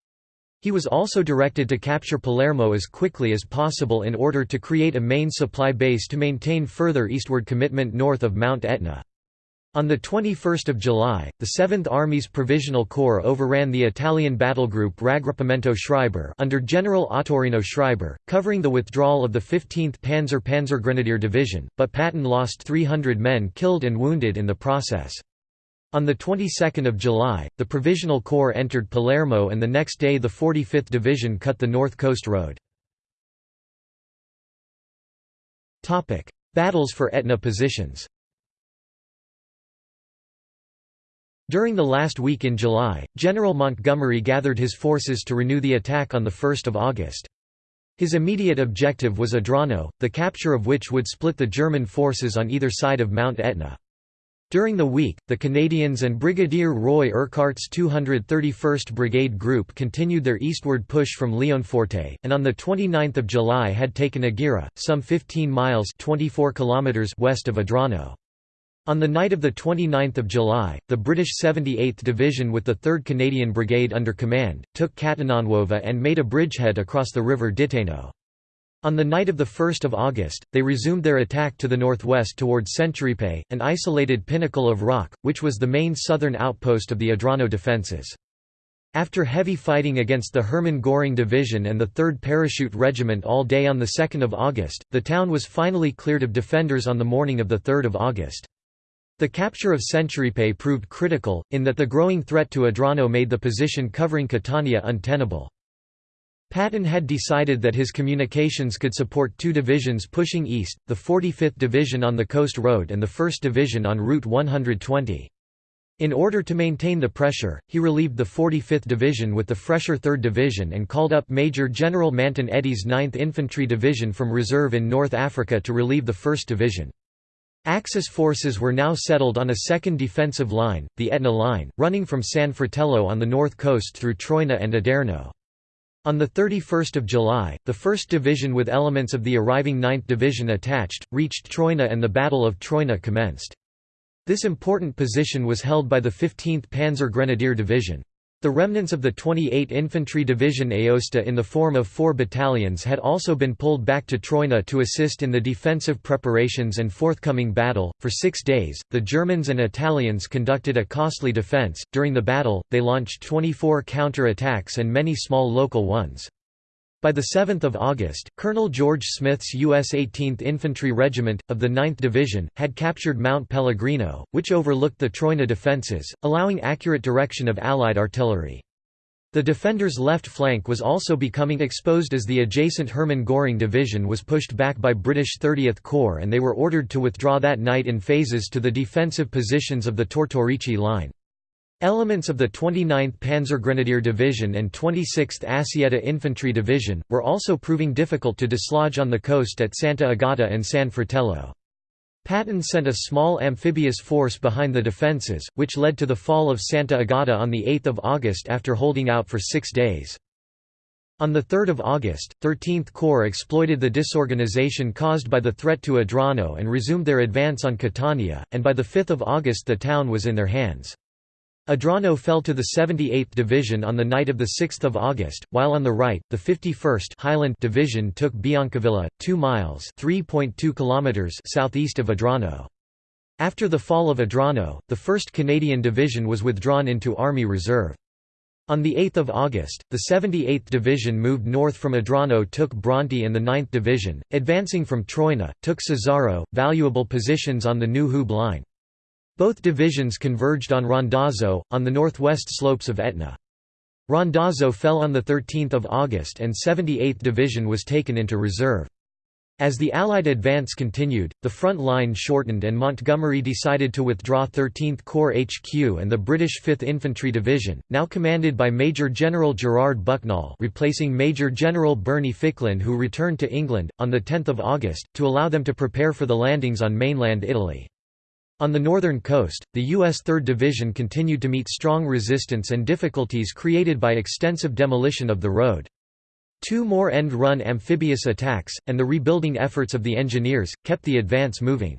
A: He was also directed to capture Palermo as quickly as possible in order to create a main supply base to maintain further eastward commitment north of Mount Etna. On 21 July, the 7th Army's Provisional Corps overran the Italian battlegroup Raggruppamento Schreiber under General Ottorino Schreiber, covering the withdrawal of the 15th Panzer Panzergrenadier Division, but Patton lost 300 men killed and wounded in the process. On the 22nd of July, the Provisional Corps entered Palermo and the next day the 45th Division cut the North Coast Road. Battles for Etna positions During the last week in July, General Montgomery gathered his forces to renew the attack on 1 August. His immediate objective was Adrano, the capture of which would split the German forces on either side of Mount Etna. During the week, the Canadians and Brigadier Roy Urquhart's 231st Brigade Group continued their eastward push from Leonforte, and on 29 July had taken Agira, some 15 miles 24 kilometers west of Adrano. On the night of 29 July, the British 78th Division with the 3rd Canadian Brigade under command, took Catenanuova and made a bridgehead across the river Dittaino. On the night of 1 August, they resumed their attack to the northwest toward Centuripe, an isolated pinnacle of rock, which was the main southern outpost of the Adrano defences. After heavy fighting against the Hermann Göring Division and the 3rd Parachute Regiment all day on 2 August, the town was finally cleared of defenders on the morning of 3 August. The capture of Centuripe proved critical, in that the growing threat to Adrano made the position covering Catania untenable. Patton had decided that his communications could support two divisions pushing east, the 45th Division on the Coast Road and the 1st Division on Route 120. In order to maintain the pressure, he relieved the 45th Division with the fresher 3rd Division and called up Major General Manton Eddy's 9th Infantry Division from reserve in North Africa to relieve the 1st Division. Axis forces were now settled on a second defensive line, the Etna Line, running from San Fratello on the north coast through Troina and Aderno. On 31 July, the 1st Division with elements of the arriving 9th Division attached, reached Troina and the Battle of Troina commenced. This important position was held by the 15th Panzer Grenadier Division. The remnants of the 28 Infantry Division Aosta in the form of four battalions had also been pulled back to Troina to assist in the defensive preparations and forthcoming battle. For six days, the Germans and Italians conducted a costly defense. During the battle, they launched 24 counter attacks and many small local ones. By 7 August, Colonel George Smith's U.S. 18th Infantry Regiment, of the 9th Division, had captured Mount Pellegrino, which overlooked the Troina defences, allowing accurate direction of Allied artillery. The defenders' left flank was also becoming exposed as the adjacent Hermann Göring Division was pushed back by British 30th Corps and they were ordered to withdraw that night in phases to the defensive positions of the Tortorici Line. Elements of the 29th Panzergrenadier Division and 26th Assietta Infantry Division, were also proving difficult to dislodge on the coast at Santa Agata and San Fratello. Patton sent a small amphibious force behind the defences, which led to the fall of Santa Agata on 8 August after holding out for six days. On 3 August, 13th Corps exploited the disorganization caused by the threat to Adrano and resumed their advance on Catania, and by 5 August the town was in their hands. Adrano fell to the 78th Division on the night of 6 August, while on the right, the 51st Highland Division took Biancavilla, 2 miles kilometers southeast of Adrano. After the fall of Adrano, the 1st Canadian Division was withdrawn into Army Reserve. On 8 August, the 78th Division moved north from Adrano took Bronte and the 9th Division, advancing from Troina, took Cesaro, valuable positions on the New Hube line. Both divisions converged on Randazzo, on the northwest slopes of Etna. Randazzo fell on 13 August and 78th Division was taken into reserve. As the Allied advance continued, the front line shortened and Montgomery decided to withdraw 13th Corps HQ and the British 5th Infantry Division, now commanded by Major General Gerard Bucknall replacing Major General Berney Ficklin who returned to England, on 10 August, to allow them to prepare for the landings on mainland Italy. On the northern coast, the U.S. 3rd Division continued to meet strong resistance and difficulties created by extensive demolition of the road. Two more end-run amphibious attacks, and the rebuilding efforts of the engineers, kept the advance moving.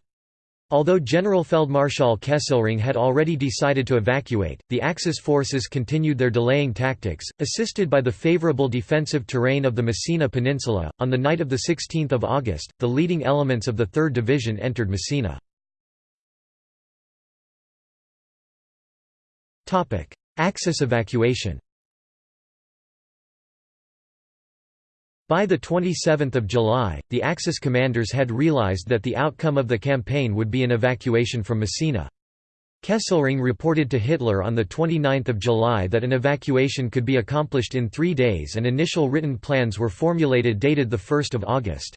A: Although Generalfeldmarschall Kesselring had already decided to evacuate, the Axis forces continued their delaying tactics, assisted by the favorable defensive terrain of the Messina Peninsula. On the night of 16 August, the leading elements of the 3rd Division entered Messina. Axis evacuation By 27 July, the Axis commanders had realized that the outcome of the campaign would be an evacuation from Messina. Kesselring reported to Hitler on 29 July that an evacuation could be accomplished in three days and initial written plans were formulated dated 1 August.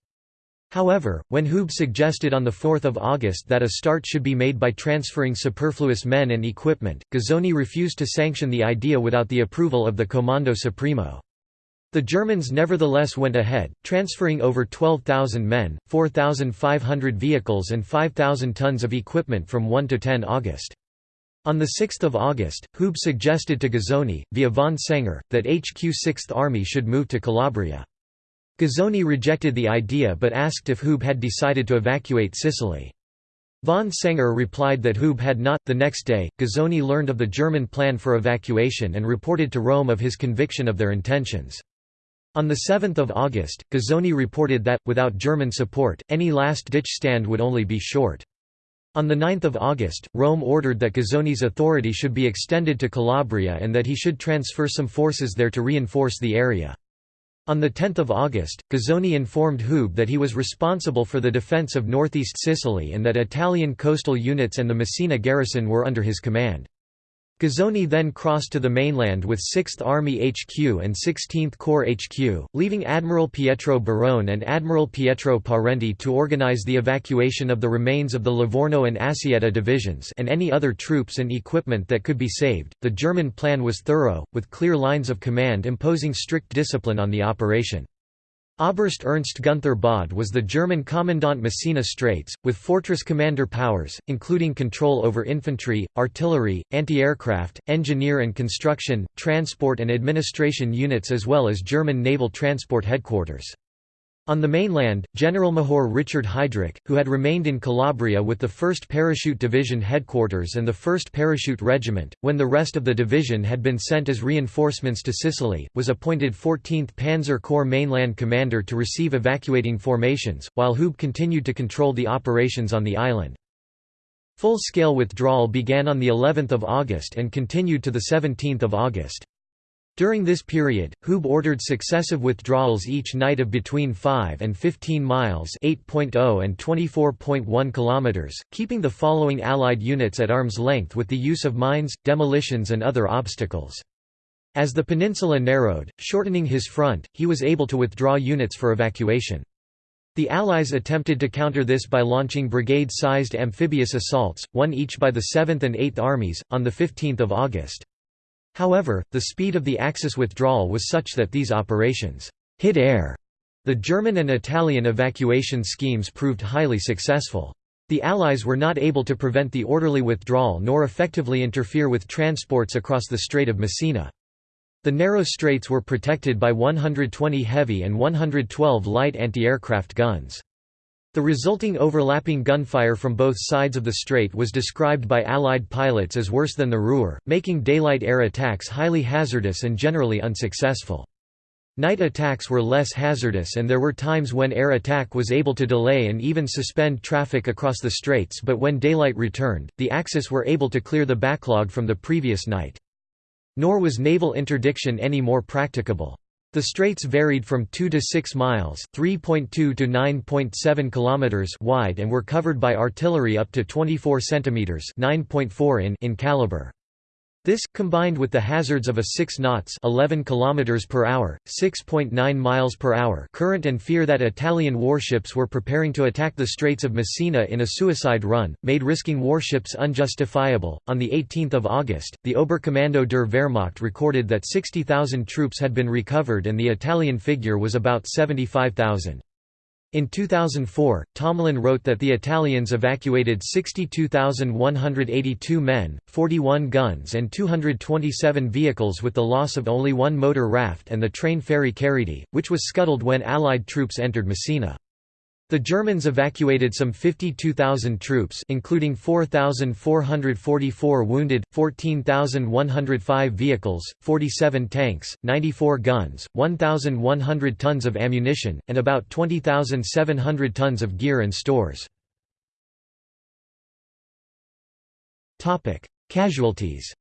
A: However, when Hube suggested on 4 August that a start should be made by transferring superfluous men and equipment, Guzzoni refused to sanction the idea without the approval of the Comando Supremo. The Germans nevertheless went ahead, transferring over 12,000 men, 4,500 vehicles and 5,000 tons of equipment from 1 to 10 August. On 6 August, Hube suggested to Guzzoni, via von Senger, that HQ 6th Army should move to Calabria. Guzzoni rejected the idea but asked if Hube had decided to evacuate Sicily. Von Senger replied that Hube had not. The next day, Guzzoni learned of the German plan for evacuation and reported to Rome of his conviction of their intentions. On 7 August, Guzzoni reported that, without German support, any last-ditch stand would only be short. On 9 August, Rome ordered that Guzzoni's authority should be extended to Calabria and that he should transfer some forces there to reinforce the area. On 10 August, Guzzoni informed Hube that he was responsible for the defence of northeast Sicily and that Italian coastal units and the Messina garrison were under his command. Guzzoni then crossed to the mainland with 6th Army HQ and 16th Corps HQ, leaving Admiral Pietro Barone and Admiral Pietro Parenti to organize the evacuation of the remains of the Livorno and Assietta divisions and any other troops and equipment that could be saved. The German plan was thorough, with clear lines of command imposing strict discipline on the operation. Oberst Ernst Gunther Baade was the German commandant Messina Straits, with fortress commander powers, including control over infantry, artillery, anti-aircraft, engineer and construction, transport and administration units as well as German naval transport headquarters. On the mainland, General Generalmajor Richard Heidrich, who had remained in Calabria with the 1st Parachute Division headquarters and the 1st Parachute Regiment, when the rest of the division had been sent as reinforcements to Sicily, was appointed 14th Panzer Corps mainland commander to receive evacuating formations, while Hube continued to control the operations on the island. Full-scale withdrawal began on the 11th of August and continued to the 17th of August. During this period, Hube ordered successive withdrawals each night of between 5 and 15 miles 8.0 and 24.1 kilometers, keeping the following Allied units at arm's length with the use of mines, demolitions and other obstacles. As the peninsula narrowed, shortening his front, he was able to withdraw units for evacuation. The Allies attempted to counter this by launching brigade-sized amphibious assaults, one each by the 7th and 8th Armies, on 15 August. However, the speed of the Axis withdrawal was such that these operations hit air. The German and Italian evacuation schemes proved highly successful. The Allies were not able to prevent the orderly withdrawal nor effectively interfere with transports across the Strait of Messina. The narrow straits were protected by 120 heavy and 112 light anti-aircraft guns. The resulting overlapping gunfire from both sides of the strait was described by Allied pilots as worse than the Ruhr, making daylight air attacks highly hazardous and generally unsuccessful. Night attacks were less hazardous and there were times when air attack was able to delay and even suspend traffic across the straits but when daylight returned, the Axis were able to clear the backlog from the previous night. Nor was naval interdiction any more practicable. The straits varied from 2 to 6 miles (3.2 to 9.7 kilometers) wide and were covered by artillery up to 24 centimeters (9.4 in) in caliber. This, combined with the hazards of a 6 knots 11 km per hour, 6.9 miles per hour current and fear that Italian warships were preparing to attack the Straits of Messina in a suicide run, made risking warships unjustifiable. On 18 August, the Oberkommando der Wehrmacht recorded that 60,000 troops had been recovered and the Italian figure was about 75,000. In 2004, Tomblin wrote that the Italians evacuated 62,182 men, 41 guns and 227 vehicles with the loss of only one motor raft and the train ferry Cariddi, which was scuttled when Allied troops entered Messina. The Germans evacuated some 52,000 troops including 4,444 wounded, 14,105 vehicles, 47 tanks, 94 guns, 1,100 tons of ammunition, and about 20,700 tons of gear and stores. Casualties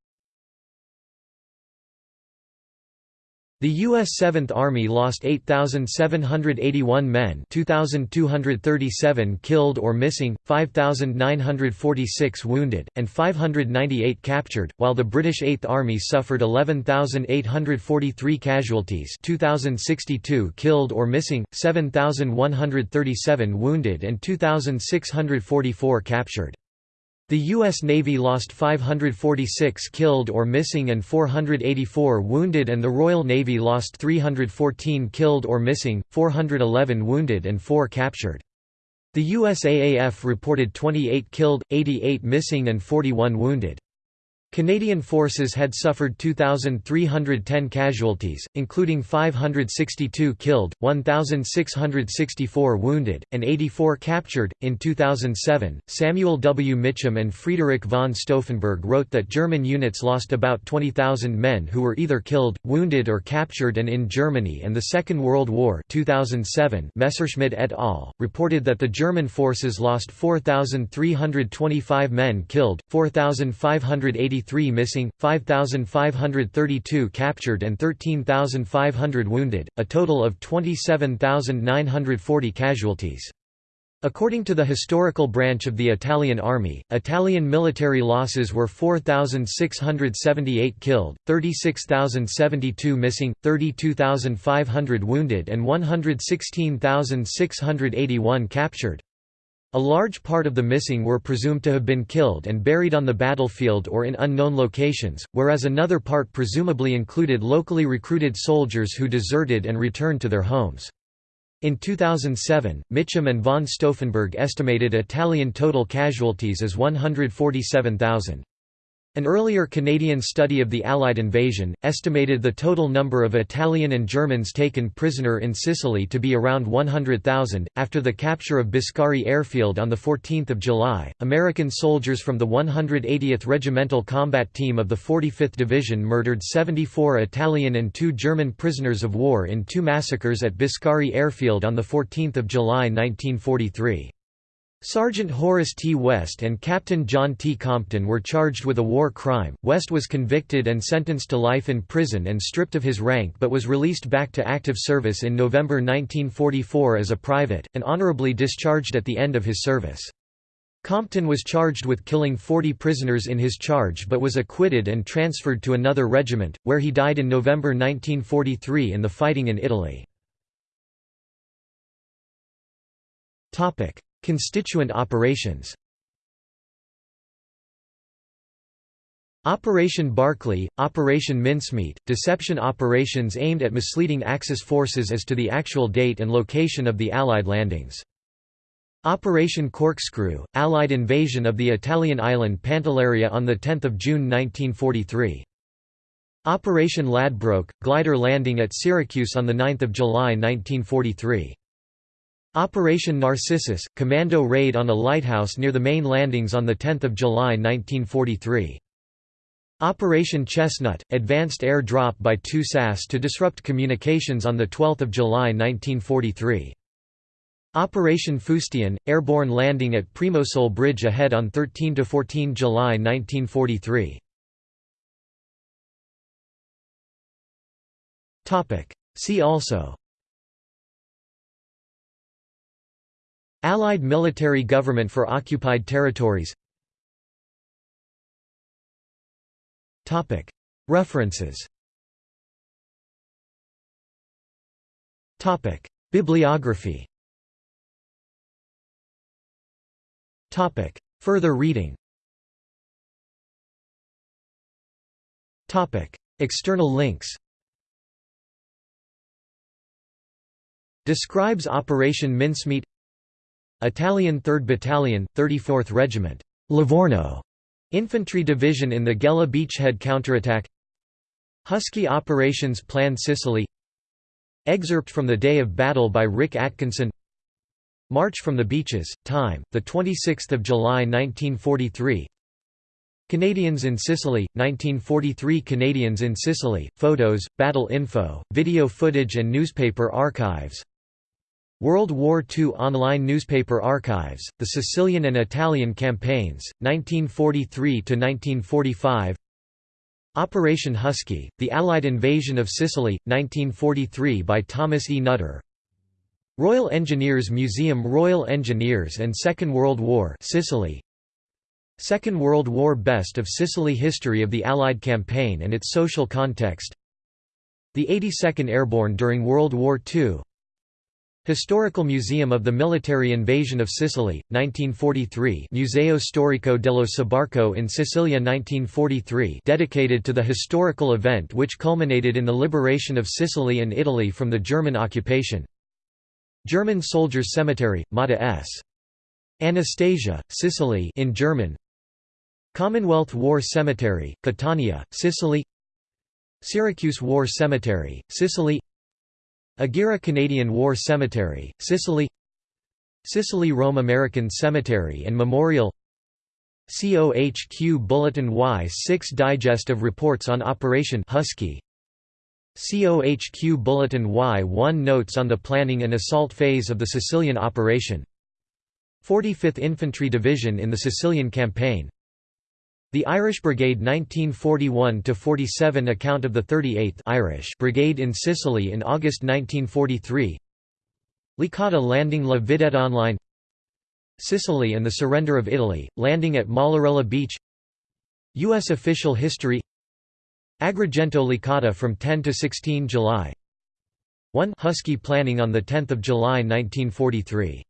A: The U.S. Seventh Army lost 8,781 men 2,237 killed or missing, 5,946 wounded, and 598 captured, while the British Eighth Army suffered 11,843 casualties 2,062 killed or missing, 7,137 wounded and 2,644 captured. The U.S. Navy lost 546 killed or missing and 484 wounded and the Royal Navy lost 314 killed or missing, 411 wounded and 4 captured. The USAAF reported 28 killed, 88 missing and 41 wounded. Canadian forces had suffered 2,310 casualties, including 562 killed, 1,664 wounded, and 84 captured. In 2007, Samuel W. Mitcham and Friedrich von Stauffenberg wrote that German units lost about 20,000 men who were either killed, wounded, or captured, and in Germany and the Second World War 2007, Messerschmidt et al. reported that the German forces lost 4,325 men killed, 4,580 Three missing, 5,532 captured and 13,500 wounded, a total of 27,940 casualties. According to the historical branch of the Italian army, Italian military losses were 4,678 killed, 36,072 missing, 32,500 wounded and 116,681 captured. A large part of the missing were presumed to have been killed and buried on the battlefield or in unknown locations, whereas another part presumably included locally recruited soldiers who deserted and returned to their homes. In 2007, Mitcham and von Stauffenberg estimated Italian total casualties as 147,000. An earlier Canadian study of the Allied invasion, estimated the total number of Italian and Germans taken prisoner in Sicily to be around 100,000. After the capture of Biscari Airfield on 14 July, American soldiers from the 180th Regimental Combat Team of the 45th Division murdered 74 Italian and two German prisoners of war in two massacres at Biscari Airfield on 14 July 1943. Sergeant Horace T. West and Captain John T. Compton were charged with a war crime. West was convicted and sentenced to life in prison and stripped of his rank but was released back to active service in November 1944 as a private, and honorably discharged at the end of his service. Compton was charged with killing 40 prisoners in his charge but was acquitted and transferred to another regiment, where he died in November 1943 in the fighting in Italy. Constituent operations Operation Barclay, Operation Mincemeat, deception operations aimed at misleading Axis forces as to the actual date and location of the Allied landings. Operation Corkscrew, Allied invasion of the Italian island Pantelleria on 10 June 1943. Operation Ladbroke, glider landing at Syracuse on 9 July 1943. Operation Narcissus, commando raid on a lighthouse near the main landings on 10 July 1943. Operation Chestnut, advanced air drop by two SAS to disrupt communications on 12 July 1943. Operation Fustian, airborne landing at Primosole Bridge ahead on 13–14 July 1943. See also Allied military government for occupied territories. References. Bibliography. Further reading. External links. Describes Operation Mincemeat Italian 3rd Battalion, 34th Regiment, Livorno Infantry Division in the Gela beachhead counterattack Husky Operations Plan Sicily Excerpt from the Day of Battle by Rick Atkinson March from the Beaches, time, 26 July 1943 Canadians in Sicily, 1943 Canadians in Sicily, photos, battle info, video footage and newspaper archives World War II online newspaper archives, the Sicilian and Italian campaigns, 1943–1945 Operation Husky, the Allied invasion of Sicily, 1943 by Thomas E. Nutter Royal Engineers Museum Royal Engineers and Second World War Sicily Second World War Best of Sicily History of the Allied campaign and its social context The 82nd Airborne during World War II Historical Museum of the Military Invasion of Sicily, 1943 Museo Storico dello Sbarco in Sicilia 1943 dedicated to the historical event which culminated in the liberation of Sicily and Italy from the German occupation. German Soldiers Cemetery, Motta S. Anastasia, Sicily in German. Commonwealth War Cemetery, Catania, Sicily. Syracuse War Cemetery, Sicily Agira Canadian War Cemetery, Sicily Sicily Rome American Cemetery and Memorial COHQ Bulletin Y6 Digest of Reports on Operation Husky COHQ Bulletin Y1 Notes on the planning and assault phase of the Sicilian operation 45th Infantry Division in the Sicilian Campaign the Irish Brigade 1941–47 account of the 38th Irish Brigade in Sicily in August 1943 Licata landing La Vidette Online. Sicily and the surrender of Italy, landing at Mollarella Beach. U.S. official history. Agrigento Licata from 10 to 16 July. 1 Husky planning on 10 July 1943